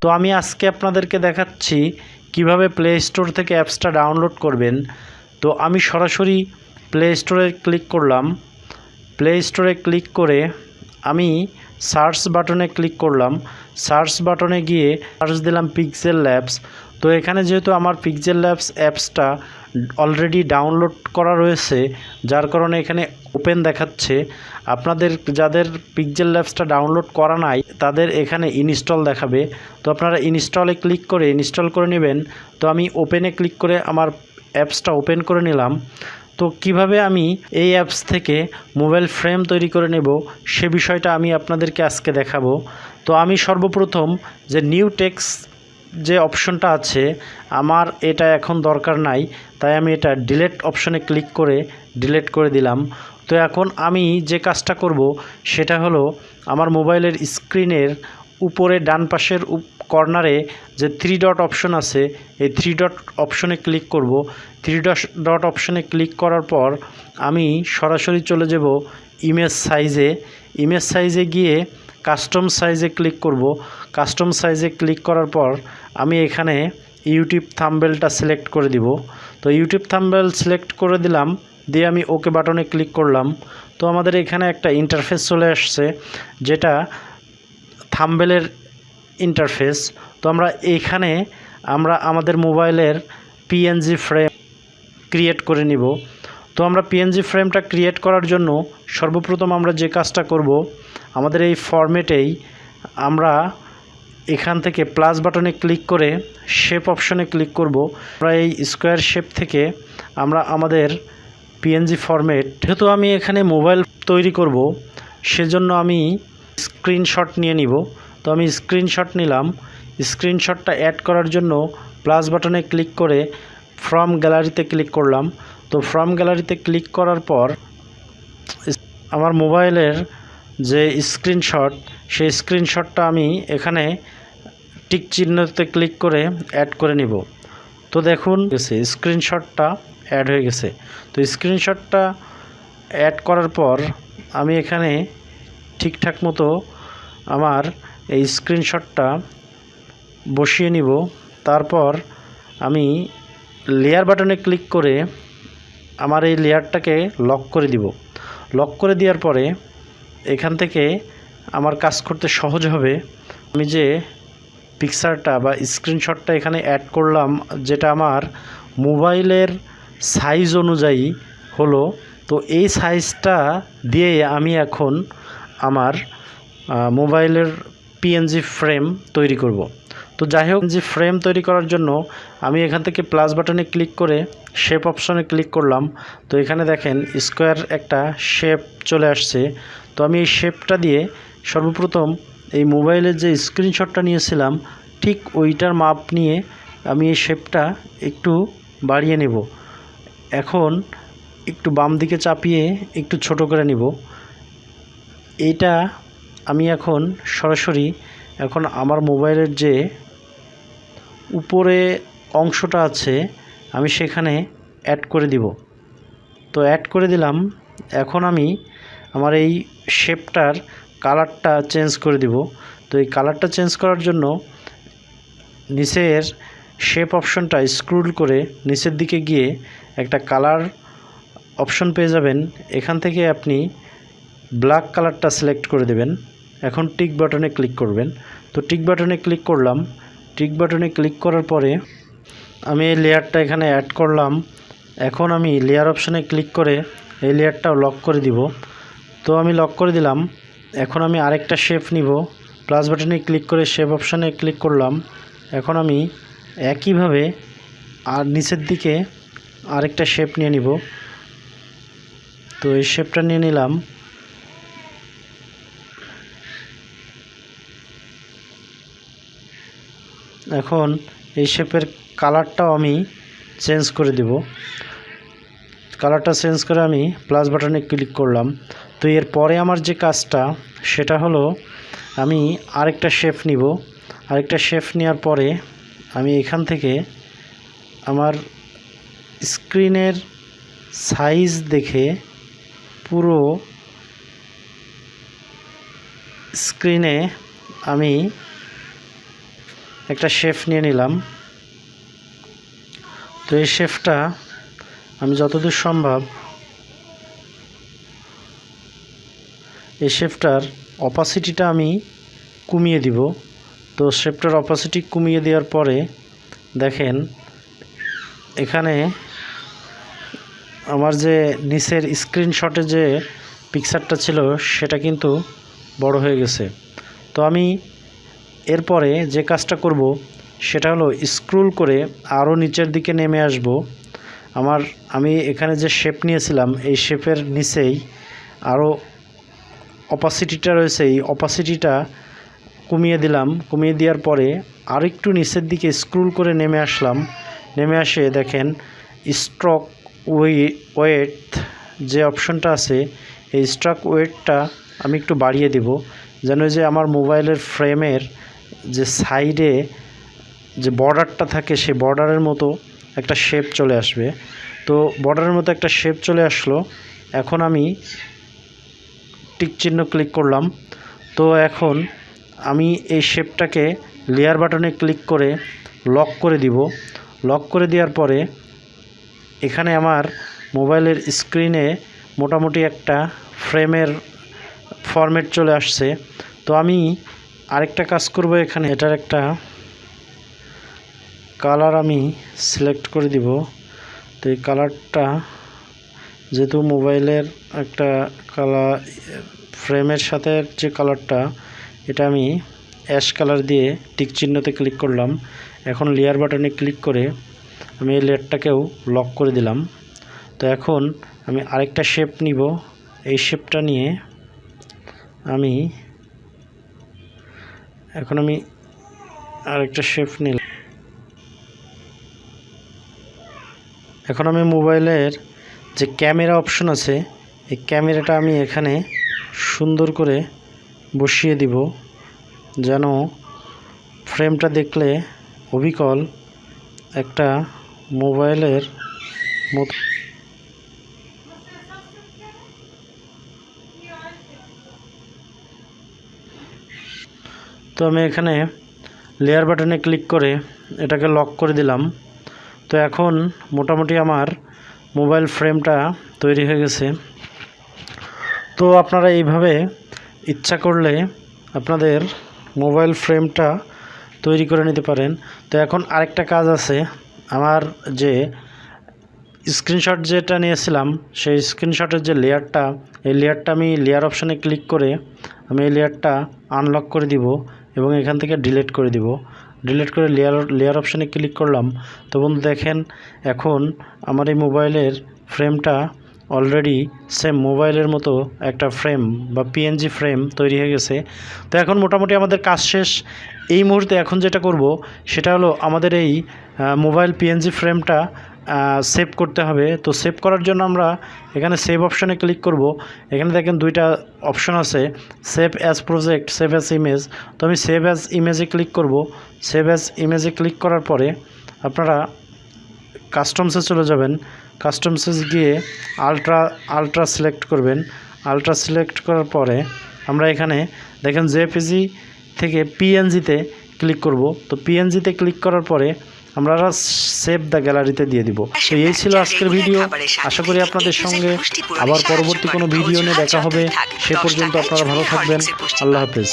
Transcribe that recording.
তো আমি আজকে আপনাদেরকে দেখাচ্ছি কীভাবে প্লে স্টোর থেকে অ্যাপসটা ডাউনলোড করবেন। তো আমি সরাসরি প্লে স্টোরে ক্লিক করলাম। প্লে স্টোরে ক্লিক করে আমি সার্চ বাটনে ক্লিক করলাম। সার্চ বাটনে গিয়ে সার্চ দিলাম পিক্সেল ল্যাবস তো এখানে যেহেতু আমার পিক্সেল ল্যাবস অ্যাপসটা অলরেডি ডাউনলোড করা রয়েছে, যার কারণে এখানে ওপেন দেখাচ্ছে, আপনাদের যাদের পিক্সেল ল্যাবসটা ডাউনলোড করা নাই, তাদের এখানে ইনস্টল দেখাবে। তো আপনারা ইনস্টলে ক্লিক করে ইনস্টল করে নেবেন। তো আমি ওপেনে ক্লিক করে আমার অ্যাপসটা ওপেন করে নিলাম। তো কীভাবে আমি এই অ্যাপস থেকে মোবাইল ফ্রেম তৈরি করে নেব, সে বিষয়টা আমি আপনাদেরকে আজকে দেখাবো। তো আমি সর্বপ্রথম যে নিউ টেক্স যে অপশনটা আছে, আমার এটা এখন দরকার নাই, তাই আমি এটা ডিলেট অপশনে ক্লিক করে ডিলেট করে দিলাম। তো এখন আমি যে কাজটা করব সেটা হলো আমার মোবাইলের স্ক্রিনের উপরে ডান পাশের কর্নারে যে থ্রি ডট অপশন আছে, এই থ্রি ডট অপশনে ক্লিক করব। থ্রি ডট অপশনে ক্লিক করার পর আমি সরাসরি চলে যাব ইমেজ সাইজে ইমেজ সাইজে গিয়ে কাস্টম সাইজে ক্লিক করব। কাস্টম সাইজে ক্লিক করার পর আমি এখানে ইউটিউব থাম্বেলটা সিলেক্ট করে দিব। তো ইউটিউব থাম্বেল সিলেক্ট করে দিলাম। দিয়ে আমি ওকে বাটনে ক্লিক করলাম। তো আমাদের এখানে একটা ইন্টারফেস চলে আসছে, যেটা থাম্বেলের ইন্টারফেস তো আমরা এখানে আমরা আমাদের মোবাইলের পিএনজি ফ্রেম ক্রিয়েট করে নিব। তো আমরা পিএনজি ফ্রেমটা ক্রিয়েট করার জন্য সর্বপ্রথম আমরা যে কাজটা করব, আমাদের এই ফরম্যাটেই আমরা এখান থেকে প্লাস বাটনে ক্লিক করে শেপ অপশনে ক্লিক করব। আমরা এই স্কোয়ার শেপ থেকে আমরা আমাদের পিএনজি ফরম্যাট যেহেতু আমি এখানে মোবাইল তৈরি করব, সেজন্য আমি স্ক্রিনশট নিয়ে নিব। তো আমি স্ক্রিনশট নিলাম। স্ক্রিনশটটা অ্যাড করার জন্য প্লাস বাটনে ক্লিক করে ফ্রম গ্যালারিতে ক্লিক করলাম। তো ফ্রম গ্যালারিতে ক্লিক করার পর, আমার মোবাইলের যে স্ক্রিনশট সেই স্ক্রিনশটটা আমি এখানে টিক চিহ্নতে ক্লিক করে অ্যাড করে নিব। তো দেখুন স্ক্রিনশটটা অ্যাড হয়ে গেছে। তো স্ক্রিনশটটা অ্যাড করার পর আমি এখানে ঠিকঠাক মতো আমার এই স্ক্রিনশটটা বসিয়ে নিব। তারপর আমি লেয়ার বাটনে ক্লিক করে আমার এই লেয়ারটাকে লক করে দিব। লক করে দেওয়ার পরে এখান থেকে আমার কাজ করতে সহজ হবে। আমি যে পিকচারটা বা স্ক্রিনশটটা এখানে অ্যাড করলাম, যেটা আমার মোবাইলের সাইজ অনুযায়ী হলো, তো এই সাইজটা দিয়ে আমি এখন আমার মোবাইলের পিএনজি ফ্রেম তৈরি করব। তো যাই হোক যে ফ্রেম তৈরি করার জন্য আমি এখান থেকে প্লাস বাটনে ক্লিক করে শেপ অপশনে ক্লিক করলাম। তো এখানে দেখেন স্কোয়ার একটা শেপ চলে আসছে। তো আমি এই শেপটা দিয়ে সর্বপ্রথম এই মোবাইলের যে স্ক্রিনশটটা নিয়েছিলাম, ঠিক ওইটার মাপ নিয়ে আমি এই শেপটা একটু বাড়িয়ে নেব। এখন একটু বাম দিকে চাপিয়ে একটু ছোট করে নিব। এইটা আমি এখন সরাসরি এখন আমার মোবাইলের যে উপরে অংশটা আছে, আমি সেখানে অ্যাড করে দিব। তো অ্যাড করে দিলাম। এখন আমি আমার এই শেপটার কালারটা চেঞ্জ করে দিব। তো এই কালারটা চেঞ্জ করার জন্য নিচের শেপ অপশনটা স্ক্রুল করে নিচের দিকে গিয়ে একটা কালার অপশন পেয়ে যাবেন। এখান থেকে আপনি ব্ল্যাক কালারটা সিলেক্ট করে দেবেন। এখন টিক বাটনে ক্লিক করবেন। তো টিক বাটনে ক্লিক করলাম। টিক বাটনে ক্লিক করার পরে আমি এই লেয়ারটা এখানে অ্যাড করলাম। এখন আমি লেয়ার অপশানে ক্লিক করে এই লেয়ারটাও লক করে দিব। তো আমি লক করে দিলাম। এখন আমি আরেকটা শেপ নিব। প্লাস বাটনে ক্লিক করে শেপ অপশানে ক্লিক করলাম। এখন আমি একইভাবে আর নিচের দিকে আরেকটা শেপ নিয়ে নিব। তো এই শেপটা নিয়ে নিলাম। এখন এই শেপের কালারটাও আমি চেঞ্জ করে দেব। কালারটা চেঞ্জ করে আমি প্লাস বাটনে ক্লিক করলাম। তো এর পরে আমার যে কাজটা, সেটা হলো আমি আরেকটা শেপ নিব। আরেকটা শেপ নেওয়ার পরে আমি এখান থেকে আমার স্ক্রিনের সাইজ দেখে পুরো স্ক্রিনে আমি একটা শেফ নিয়ে নিলাম। তো এই শেফটা আমি যতদূর সম্ভব এই শেফটার অপাসিটিটা আমি কমিয়ে দিব। তো শেফটার অপাসিটি কমিয়ে দেওয়ার পরে দেখেন, এখানে আমার যে নিচের স্ক্রিনশটে যে পিকচারটা ছিল, সেটা কিন্তু বড় হয়ে গেছে। তো আমি এরপরে যে কাজটা করব, সেটা হলো স্ক্রুল করে আরও নিচের দিকে নেমে আসব। আমার, আমি এখানে যে শেপ নিয়েছিলাম, এই শেপের নিচেই আরও অপাসিটিটা রয়েছে। এই অপাসিটিটা কমিয়ে দিলাম। কমিয়ে দেওয়ার পরে আরেকটু নিচের দিকে স্ক্রুল করে নেমে আসলাম। নেমে আসে দেখেন স্ট্রক ওয়েট যে অপশনটা আছে, এই স্ট্রাক ওয়েটটা আমি একটু বাড়িয়ে দেব, যেন যে আমার মোবাইলের ফ্রেমের যে সাইডে যে বর্ডারটা থাকে, সেই বর্ডারের মতো একটা শেপ চলে আসবে। তো বর্ডারের মতো একটা শেপ চলে আসলো। এখন আমি টিক চিহ্ন ক্লিক করলাম। তো এখন আমি এই শেপটাকে লেয়ার বাটনে ক্লিক করে লক করে দিব। লক করে দেওয়ার পরে এখানে আমার মোবাইলের স্ক্রিনে মোটামুটি একটা ফ্রেমের ফরম্যাট চলে আসছে। তো আমি আরেকটা কাজ করব এখানে। এটার একটা কালার আমি সিলেক্ট করে দিব। তো এই কালারটা যেহেতু মোবাইলের একটা কালার ফ্রেমের সাথে যে কালারটা, এটা আমি অ্যাশ কালার দিয়ে টিক চিহ্নতে ক্লিক করলাম। এখন লেয়ার বাটনে ক্লিক করে আমি এই লেয়ারটাকেও লক করে দিলাম। তো এখন আমি আরেকটা শেপ নিব। এই শেপটা নিয়ে আমি এখন আমি আরেকটা শেপ নিলাম। এখন আমি মোবাইলের যে ক্যামেরা অপশন আছে, এই ক্যামেরাটা আমি এখানে সুন্দর করে বসিয়ে দিব, যেন ফ্রেমটা দেখলে অবিকল একটা মোবাইলের মতো তো আমি এখানে লেয়ার বাটনে ক্লিক করে এটাকে লক করে দিলাম। তো এখন মোটামুটি আমার মোবাইল ফ্রেমটা তৈরি হয়ে গেছে। তো আপনারা এইভাবে ইচ্ছা করলে আপনাদের মোবাইল ফ্রেমটা তৈরি করে নিতে পারেন। তো এখন আরেকটা কাজ আছে। আমার যে স্ক্রিনশট যেটা নিয়েছিলাম, সেই স্ক্রিনশটের যে লেয়ারটা এই লেয়ারটা আমি লেয়ার অপশানে ক্লিক করে আমি এই লেয়ারটা আনলক করে দিব এবং এখান থেকে ডিলিট করে দিব। ডিলিট করে লেয়ার লেয়ার অপশানে ক্লিক করলাম। তো বন্ধু দেখেন, এখন আমার এই মোবাইলের ফ্রেমটা অলরেডি সেম মোবাইলের মতো একটা ফ্রেম বা পিএনজি ফ্রেম তৈরি হয়ে গেছে। তো এখন মোটামুটি আমাদের কাজ শেষ। এই মুহূর্তে এখন যেটা করব, সেটা হলো আমাদের এই মোবাইল পিএনজি ফ্রেমটা সেভ করতে হবে। তো সেভ করার জন্য আমরা এখানে সেভ অপশনে ক্লিক করব। এখানে দেখেন দুইটা অপশন আছে save as project save as image তো আমি সেভ অ্যাজ ইমেজে ক্লিক করব। সেভ অ্যাজ ইমেজে ক্লিক করার পরে আপনারা কাস্টমসে চলে যাবেন। কাস্টমসে গিয়ে আলট্রা আলট্রা সিলেক্ট করবেন। আলট্রা সিলেক্ট করার পরে আমরা এখানে দেখেন জেপিজি থেকে পিএনজিতে ক্লিক করব। তো পিএনজিতে ক্লিক করার পরে আমরা সেভ দ্য গ্যালারিতে দিয়ে দিব। তো এই ছিল আজকের ভিডিও আশা করি আপনাদের সঙ্গে আবার পরবর্তী কোনো ভিডিও নিয়ে দেখা হবে। সে পর্যন্ত আপনারা ভালো থাকবেন। আল্লাহ হাফেজ।